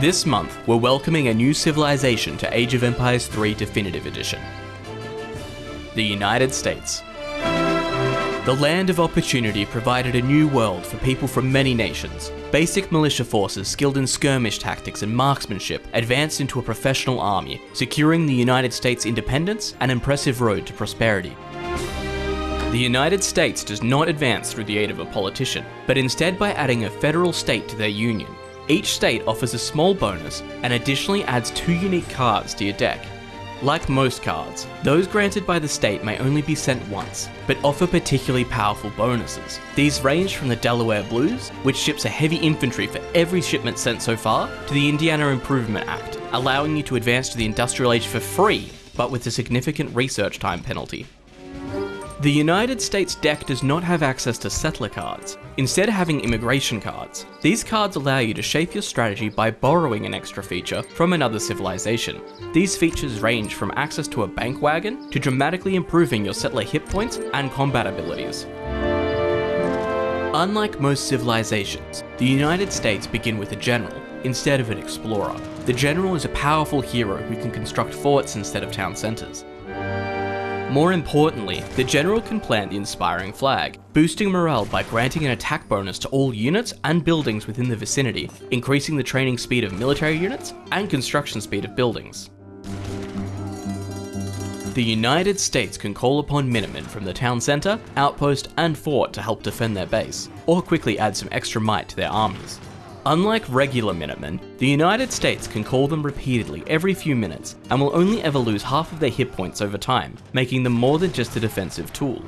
This month, we're welcoming a new civilization to Age of Empires 3 Definitive Edition. The United States. The land of opportunity provided a new world for people from many nations. Basic militia forces skilled in skirmish tactics and marksmanship advanced into a professional army, securing the United States' independence and impressive road to prosperity. The United States does not advance through the aid of a politician, but instead by adding a federal state to their union. Each state offers a small bonus and additionally adds two unique cards to your deck. Like most cards, those granted by the state may only be sent once, but offer particularly powerful bonuses. These range from the Delaware Blues, which ships a heavy infantry for every shipment sent so far, to the Indiana Improvement Act, allowing you to advance to the Industrial Age for free, but with a significant research time penalty. The United States deck does not have access to settler cards, instead having immigration cards. These cards allow you to shape your strategy by borrowing an extra feature from another civilization. These features range from access to a bank wagon to dramatically improving your settler hit points and combat abilities. Unlike most civilizations, the United States begin with a general, instead of an explorer. The general is a powerful hero who can construct forts instead of town centres. More importantly, the general can plant the inspiring flag, boosting morale by granting an attack bonus to all units and buildings within the vicinity, increasing the training speed of military units and construction speed of buildings. The United States can call upon Minutemen from the town centre, outpost and fort to help defend their base, or quickly add some extra might to their armies. Unlike regular Minutemen, the United States can call them repeatedly every few minutes and will only ever lose half of their hit points over time, making them more than just a defensive tool.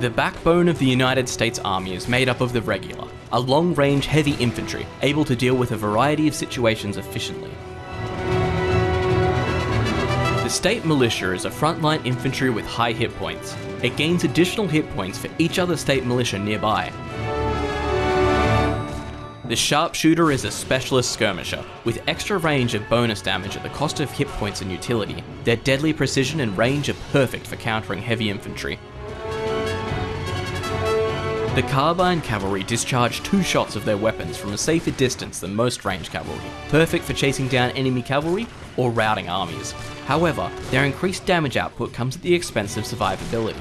The backbone of the United States Army is made up of the regular, a long-range heavy infantry able to deal with a variety of situations efficiently. The state militia is a frontline infantry with high hit points. It gains additional hit points for each other state militia nearby, the Sharpshooter is a specialist skirmisher, with extra range and bonus damage at the cost of hit points and utility. Their deadly precision and range are perfect for countering heavy infantry. The Carbine Cavalry discharge two shots of their weapons from a safer distance than most range cavalry, perfect for chasing down enemy cavalry or routing armies. However, their increased damage output comes at the expense of survivability.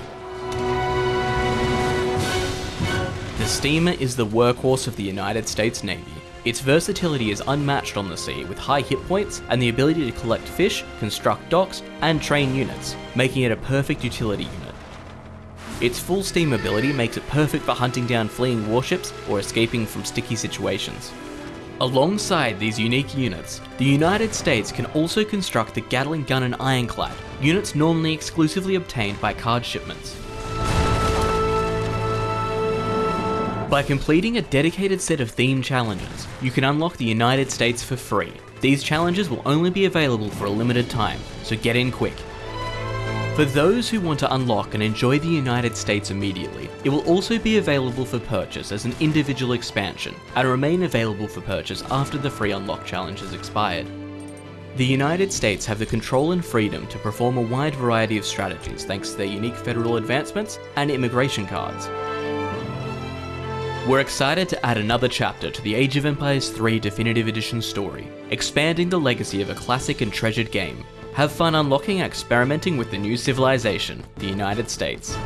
Steamer is the workhorse of the United States Navy. Its versatility is unmatched on the sea with high hit points and the ability to collect fish, construct docks, and train units, making it a perfect utility unit. Its full steam ability makes it perfect for hunting down fleeing warships or escaping from sticky situations. Alongside these unique units, the United States can also construct the Gatling Gun and Ironclad, units normally exclusively obtained by card shipments. By completing a dedicated set of theme challenges, you can unlock the United States for free. These challenges will only be available for a limited time, so get in quick. For those who want to unlock and enjoy the United States immediately, it will also be available for purchase as an individual expansion, and remain available for purchase after the free unlock challenge has expired. The United States have the control and freedom to perform a wide variety of strategies thanks to their unique federal advancements and immigration cards, we're excited to add another chapter to the Age of Empires 3 Definitive Edition story, expanding the legacy of a classic and treasured game. Have fun unlocking and experimenting with the new civilization, the United States.